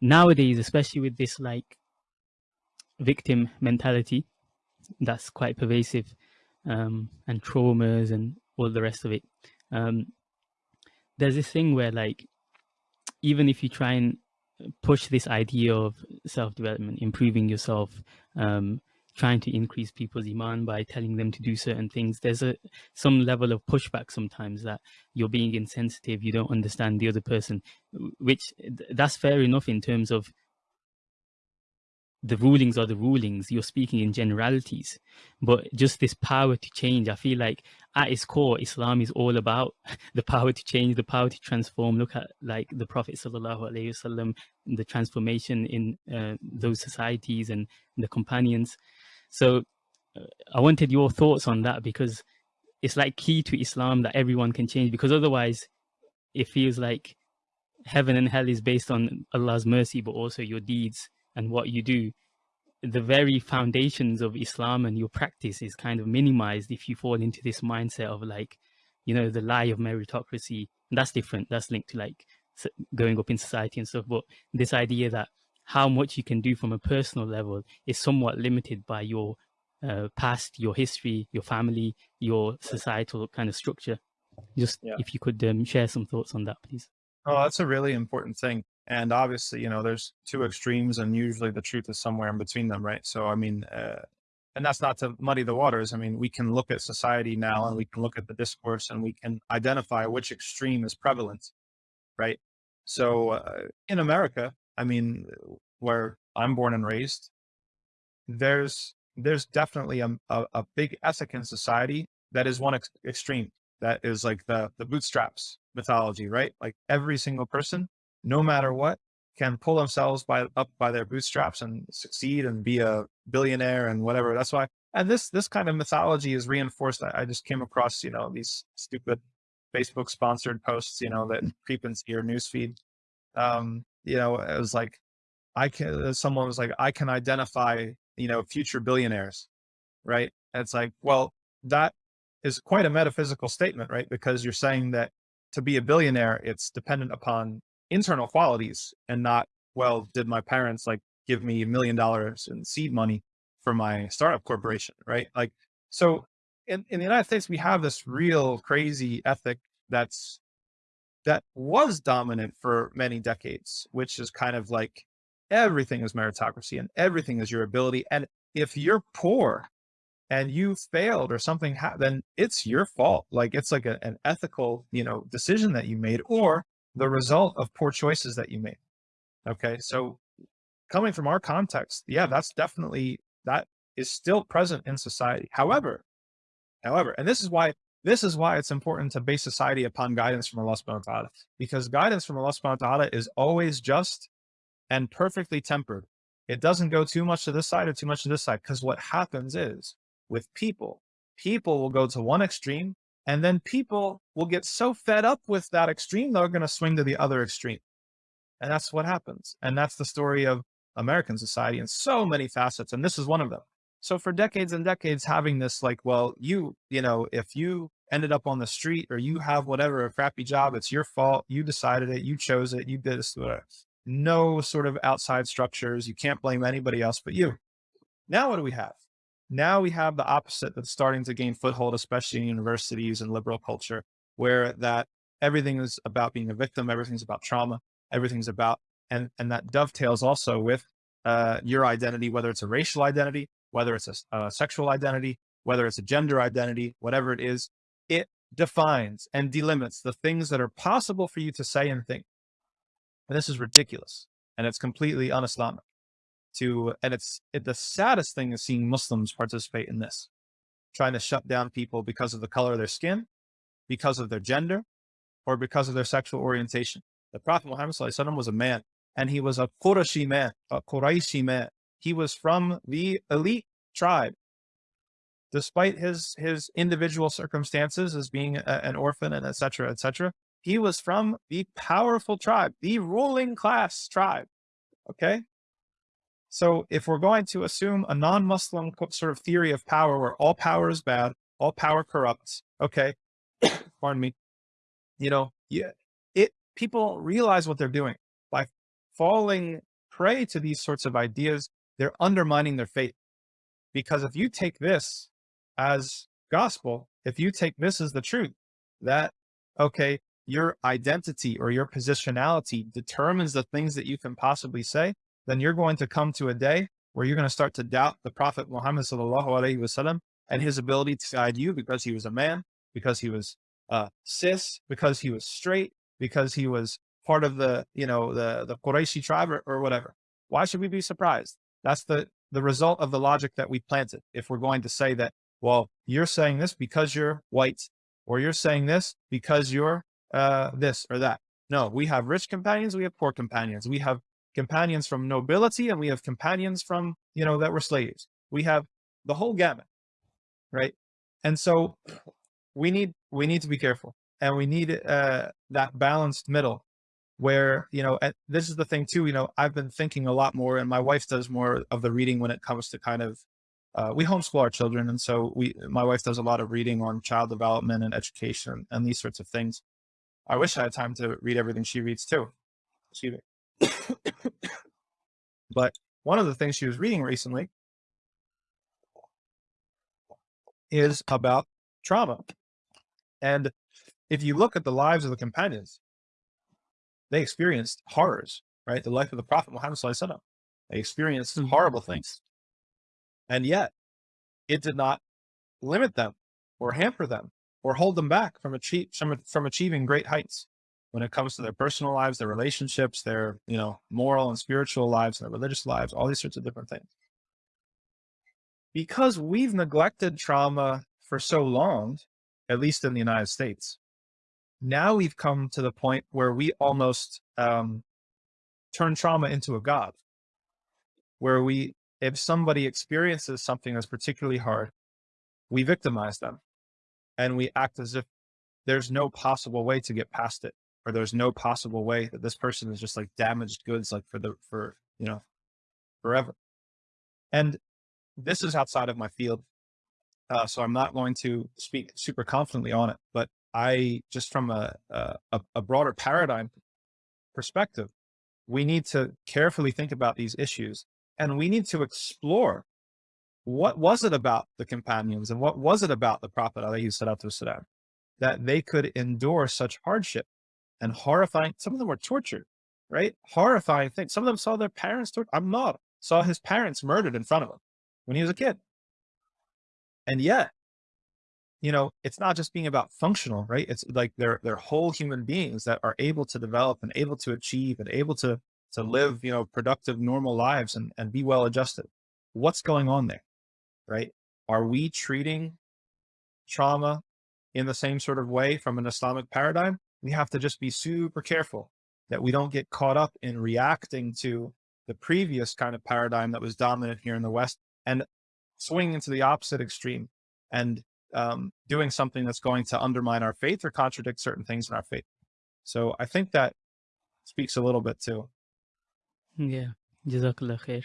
nowadays, especially with this like victim mentality, that's quite pervasive, um, and traumas and all the rest of it. Um, there's this thing where like, even if you try and push this idea of self-development, improving yourself, um, trying to increase people's iman by telling them to do certain things there's a some level of pushback sometimes that you're being insensitive you don't understand the other person which that's fair enough in terms of the rulings are the rulings you're speaking in generalities but just this power to change i feel like at its core islam is all about the power to change the power to transform. Look at like the prophet sallallahu alaihi wasallam the transformation in uh, those societies and the companions so uh, i wanted your thoughts on that because it's like key to islam that everyone can change because otherwise it feels like heaven and hell is based on allah's mercy but also your deeds and what you do, the very foundations of Islam and your practice is kind of minimized if you fall into this mindset of like, you know, the lie of meritocracy. And that's different. That's linked to like going up in society and stuff. But this idea that how much you can do from a personal level is somewhat limited by your uh, past, your history, your family, your societal kind of structure. Just yeah. if you could um, share some thoughts on that, please. Oh, that's a really important thing. And obviously, you know, there's two extremes and usually the truth is somewhere in between them, right? So, I mean, uh, and that's not to muddy the waters. I mean, we can look at society now and we can look at the discourse and we can identify which extreme is prevalent, right? So uh, in America, I mean, where I'm born and raised, there's there's definitely a, a, a big ethic in society that is one ex extreme. That is like the the bootstraps mythology, right? Like every single person no matter what, can pull themselves by up by their bootstraps and succeed and be a billionaire and whatever. That's why, and this this kind of mythology is reinforced. I, I just came across, you know, these stupid Facebook sponsored posts, you know, that creep into your newsfeed. Um, you know, it was like, I can. Uh, someone was like, I can identify, you know, future billionaires, right? And it's like, well, that is quite a metaphysical statement, right? Because you're saying that to be a billionaire, it's dependent upon internal qualities and not, well, did my parents like give me a million dollars in seed money for my startup corporation, right? Like, so in, in the United States, we have this real crazy ethic that's, that was dominant for many decades, which is kind of like everything is meritocracy and everything is your ability. And if you're poor and you failed or something, then it's your fault. Like it's like a, an ethical, you know, decision that you made, or the result of poor choices that you made. Okay. So coming from our context, yeah, that's definitely, that is still present in society. However, however, and this is why, this is why it's important to base society upon guidance from Allah subhanahu wa ta'ala, because guidance from Allah subhanahu wa ta'ala is always just and perfectly tempered. It doesn't go too much to this side or too much to this side. Cause what happens is with people, people will go to one extreme and then people will get so fed up with that extreme, they're going to swing to the other extreme. And that's what happens. And that's the story of American society in so many facets. And this is one of them. So for decades and decades, having this like, well, you, you know, if you ended up on the street or you have whatever, a crappy job, it's your fault. You decided it, you chose it, you did this, whatever. No sort of outside structures. You can't blame anybody else but you. Now, what do we have? Now we have the opposite that's starting to gain foothold, especially in universities and liberal culture, where that everything is about being a victim, everything's about trauma, everything's about, and, and that dovetails also with uh, your identity, whether it's a racial identity, whether it's a, a sexual identity, whether it's a gender identity, whatever it is, it defines and delimits the things that are possible for you to say and think. And this is ridiculous. And it's completely un-Islamic to, and it's it, the saddest thing is seeing Muslims participate in this, trying to shut down people because of the color of their skin, because of their gender, or because of their sexual orientation. The Prophet Muhammad was a man, and he was a Qurayshi man, a Qurayshi man. He was from the elite tribe. Despite his his individual circumstances as being a, an orphan and etc. etc., he was from the powerful tribe, the ruling class tribe. Okay, so if we're going to assume a non-Muslim sort of theory of power where all power is bad, all power corrupts, okay, pardon me, you know, yeah, it, people realize what they're doing by falling prey to these sorts of ideas, they're undermining their faith. Because if you take this as gospel, if you take this as the truth, that, okay, your identity or your positionality determines the things that you can possibly say, then you're going to come to a day where you're going to start to doubt the Prophet Muhammad sallallahu alaihi wasallam and his ability to guide you because he was a man, because he was uh, cis, because he was straight, because he was part of the, you know, the, the Qurayshi tribe or, or whatever. Why should we be surprised? That's the, the result of the logic that we planted. If we're going to say that, well, you're saying this because you're white, or you're saying this because you're uh, this or that. No, we have rich companions, we have poor companions. We have companions from nobility and we have companions from, you know, that were slaves. We have the whole gamut, right? And so we need, we need to be careful and we need uh, that balanced middle where, you know, this is the thing too, you know, I've been thinking a lot more and my wife does more of the reading when it comes to kind of, uh, we homeschool our children. And so we, my wife does a lot of reading on child development and education and these sorts of things. I wish I had time to read everything she reads too. Excuse me. but one of the things she was reading recently is about trauma. And if you look at the lives of the companions, they experienced horrors, right? The life of the Prophet Muhammad, they experienced mm -hmm. horrible things. And yet it did not limit them or hamper them or hold them back from, achieve, from, from achieving great heights when it comes to their personal lives, their relationships, their, you know, moral and spiritual lives, their religious lives, all these sorts of different things. Because we've neglected trauma for so long, at least in the United States, now we've come to the point where we almost um, turn trauma into a God, where we, if somebody experiences something that's particularly hard, we victimize them. And we act as if there's no possible way to get past it or there's no possible way that this person is just like damaged goods like for the for you know forever. And this is outside of my field uh, so i'm not going to speak super confidently on it but i just from a, a, a broader paradigm perspective we need to carefully think about these issues and we need to explore what was it about the companions and what was it about the Prophet والسلام, that they could endure such hardship and horrifying, some of them were tortured, right? Horrifying things. Some of them saw their parents tortured. Ammar saw his parents murdered in front of him when he was a kid. And yet, you know, it's not just being about functional, right? It's like they're, they're whole human beings that are able to develop and able to achieve and able to, to live, you know, productive, normal lives and, and be well adjusted. What's going on there? right? Are we treating trauma in the same sort of way from an Islamic paradigm? We have to just be super careful that we don't get caught up in reacting to the previous kind of paradigm that was dominant here in the West and swinging into the opposite extreme and um, doing something that's going to undermine our faith or contradict certain things in our faith. So I think that speaks a little bit too. Yeah. Jazakallah khair.